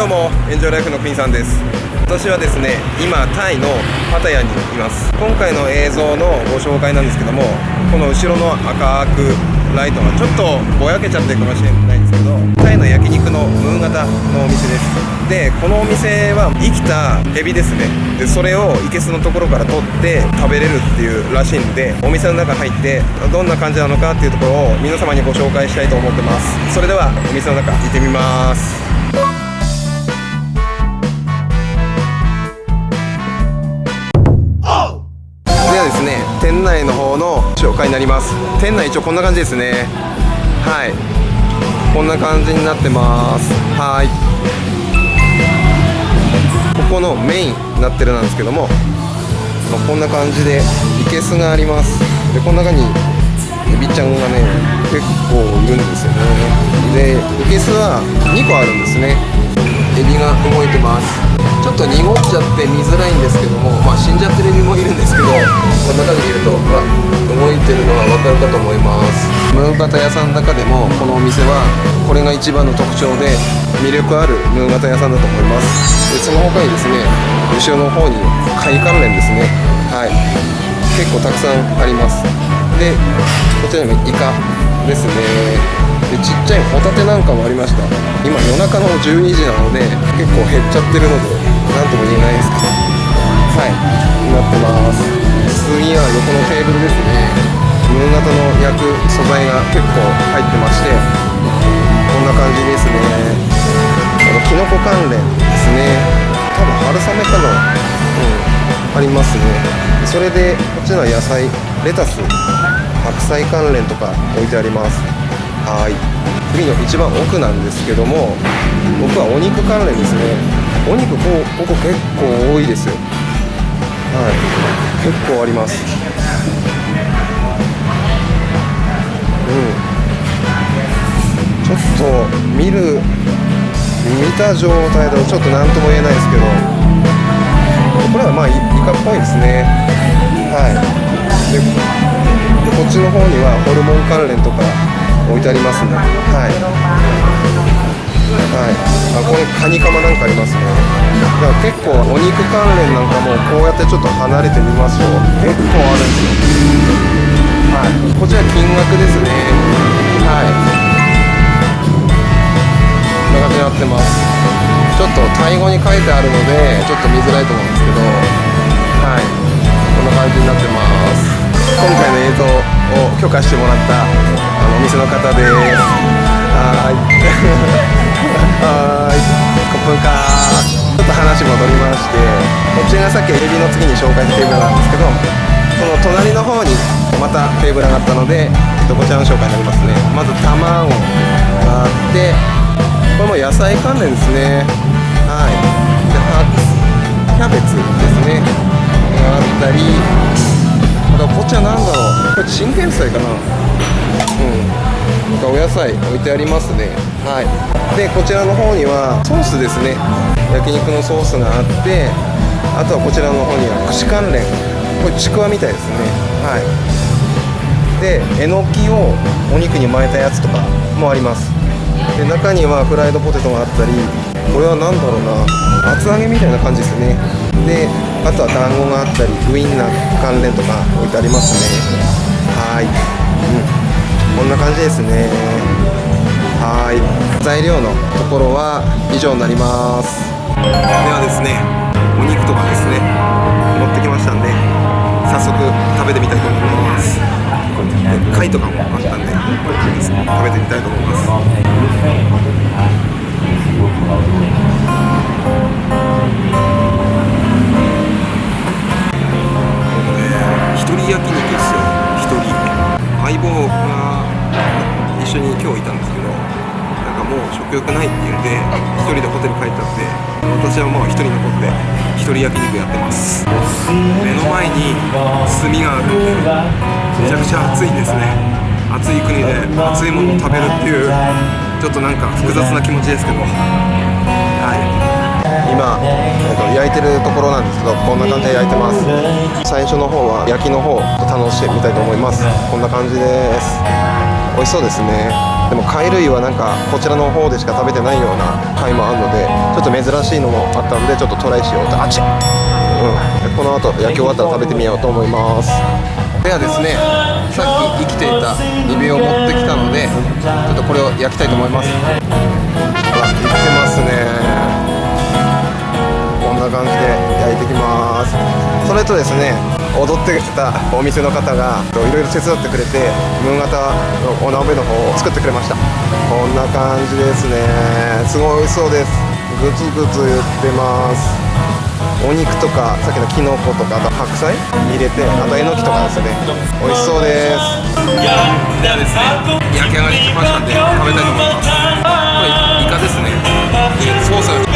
どうもエンジョイライフのクインさんです。私はですね今タイのパタヤにいます。今回の映像のご紹介なんですけどもこの後ろの赤くライトがちょっとぼやけちゃってるかもしれないんですけどタイの焼肉のムーン型のお店です。でこのお店は生きたエビですね。でそれをいけすのところから取って食べれるっていうらしいんでお店の中入ってどんな感じなのかっていうところを皆様にご紹介したいと思ってます。それではお店の中行ってみます。内の方の紹介になります。店内一応こんな感じですね。はい。こんな感じになってます。はい。ここのメインになってるなんですけども、まあこんな感じでいけすがあります。でこの中にエビちゃんがね結構いるんですよね。でいけすは2個あるんですね。エビが動いてます。ょっと濁っちゃって見づらいんですけどもまあ死んじゃってるエビもいるんですけどこんな感じで見るとほら動いてるのが分かるかと思います。ムーン型屋さんの中でもこのお店はこれが一番の特徴で魅力あるムーン型屋さんだと思います。でその他にですね後ろの方に貝関連ですね。はい。結構たくさんあります。でこちらにもイカですね。でちっちゃいホタテなんかもありました。今夜中の12時なので結構減っちゃってるので何とも言えないですけどはい。なってます。次は横のテーブルですね。ムーン型の焼く素材が結構入ってましてこんな感じですね。このキノコ関連ですね。多分春雨かな。うん。ありますね。それでこっちのは野菜レタス白菜関連とか置いてあります。はい。次の一番奥なんですけども僕はお肉関連ですね。お肉こうここ結構多いですよ。はい。結構あります。うん。ちょっと見る見た状態だとちょっと何とも言えないですけど。これはまあイイカっぽいですね。はい。でこっちの方にはホルモン関連とか置いてありますね。はい。あこれカニカマなんかありますね。だから結構お肉関連なんかもこうやってちょっと離れてみますと結構あるんですよ。はい。こちら金額ですね。はい。こんな感じになってます。ちょっとタイ語に書いてあるのでちょっと見づらいと思うんですけど。はい。こんな感じになってます。今回の映像を許可してもらったあのお店の方です。はい。はーいコップンカーちょっと話戻りましてこっちがさっきエビの次に紹介したテーブルなんですけどその隣の方にまたテーブルがあったので、えっと、こちらの紹介になりますね。まず卵があってこれも野菜関連ですね。はい。でキャベツですね。があったりあとこっちは何だろう。これチンゲン菜かな。なんかお野菜置いてありますね。はい。でこちらの方にはソースですね。焼肉のソースがあってあとはこちらの方には串関連これちくわみたいですね。はい。でえのきをお肉に巻いたやつとかもあります。で中にはフライドポテトがあったりこれは何だろうな。厚揚げみたいな感じですね。であとは団子があったりウインナー関連とか置いてありますね。はい、うん、こんな感じですね。はい。材料のところは以上になります。ではですねお肉とかですね持ってきましたんで早速食べてみたいと思います。で貝とかもあったんで食べてみたいと思います人でホテル帰っちゃって私はもう一人残って一人焼肉やってます。目の前に炭がある。んでめちゃくちゃ暑いですね。暑い国で暑いものを食べるっていうちょっとなんか複雑な気持ちですけど。はい。今、えっと、焼いてるところなんですけどこんな感じで焼いてます。最初の方は焼きの方を楽しんでみたいと思います。こんな感じです。美味しそうですね。でも貝類はなんかこちらの方でしか食べてないような貝もあるのでちょっと珍しいのもあったのでちょっとトライしようと。あっちうん、この後焼き終わったら食べてみようと思います。ではですねさっき生きていたエビを持ってきたのでちょっとこれを焼きたいと思います。あ生きてますね。こんな感じで焼いていきます。それとですね踊ってたお店の方がいろいろ手伝ってくれてムー型のお鍋の方を作ってくれました。こんな感じですね。すごい美味しそうです。グツグツ言ってます。お肉とかさっきのきのことかあと白菜入れてあとえのきとかですね。美味しそうです。ではですね焼き上がりしましたんで食べたいと思います。これイカですね。でソース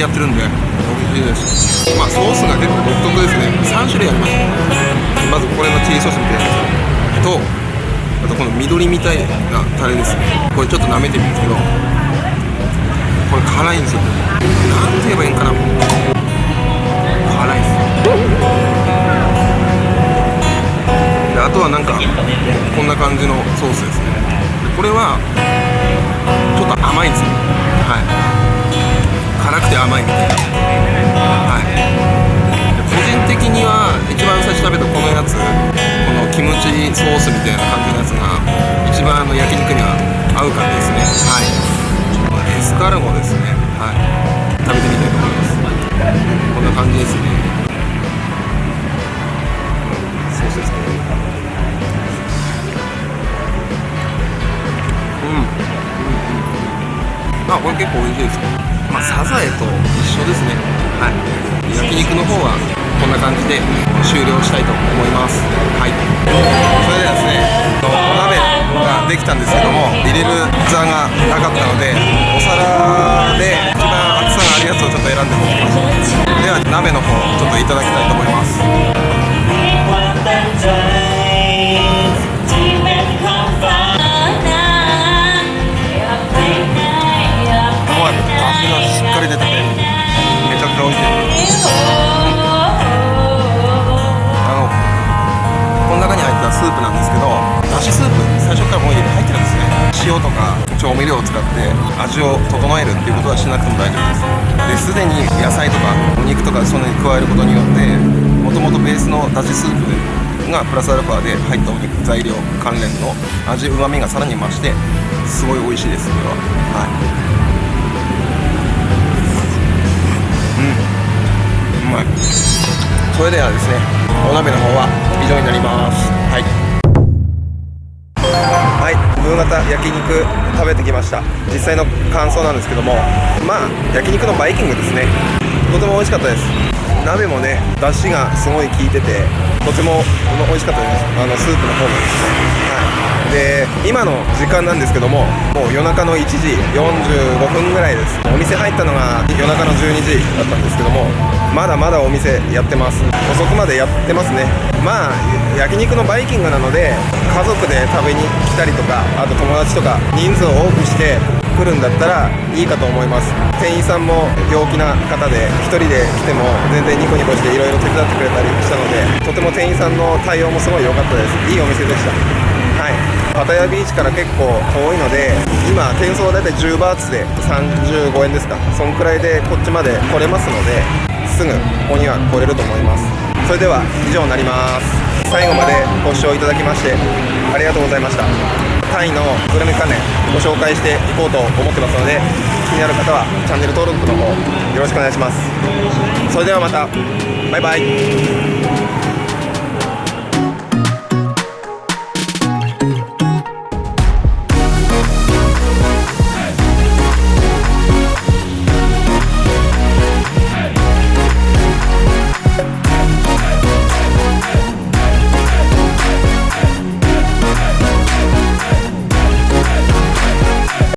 でやってるんで美味しいですまあソースが結構独特ですね。3種類あります。まずこれのチリソースみたいなやつとあとこの緑みたいなタレです。ねこれちょっと舐めてみるんですけどこれ辛いんですよ。なんて言えばいいんかな。辛いです。であとはなんかこんな感じのソースですね。これはちょっと甘いんですよ。はい。辛くて甘いみたいな。はい。個人的には一番最初食べたこのやつこのキムチソースみたいな感じのやつが一番あの焼肉には合う感じですね。はい。エスカルゴですね。はい。食べてみたいと思います。こんな感じですね。ソースですね。うん。うんうん。あこれ結構美味しいですまあ、サザエと一緒ですね。はい。焼肉の方はこんな感じで終了したいと思います。はい。それではですねお鍋ができたんですけども入れる座がなかったのでお皿で一番厚さがあるやつをちょっと選んで持ってきました。では鍋の方ちょっといただきたいと思います。味を整えるっていうことはしなくても大丈夫です。ですでに野菜とかお肉とかそのに加えることによってもともとベースのだしスープがプラスアルファで入ったお肉材料関連の味うまみがさらに増してすごい美味しいですこれは。はい。うまい。それではですねお鍋の方は以上になります。はい。はいムー型焼肉食べてきました。実際の感想なんですけども。まあ焼肉のバイキングですね。とても美味しかったです。鍋もね出汁がすごい効いててとても美味しかったです。あのスープの方もですね。はい。で今の時間なんですけどももう夜中の1時45分ぐらいです。お店入ったのが夜中の12時だったんですけどもまだまだお店やってます。遅くまでやってますね。まあ焼肉のバイキングなので家族で食べに来たりとかあと友達とか人数を多くして来るんだったらいいかと思います。店員さんも陽気な方で1人で来ても全然ニコニコしていろいろ手伝ってくれたりしたのでとても店員さんの対応もすごい良かったです。いいお店でした。はい。パタヤビーチから結構遠いので今転送は大体10バーツで35円ですか。そんくらいでこっちまで来れますのですぐここには来れると思います。それでは以上になります。最後までご視聴いただきましてありがとうございました。タイのグルメ関連ご紹介していこうと思ってますので気になる方はチャンネル登録の方よろしくお願いします。それではまた。バイバイ。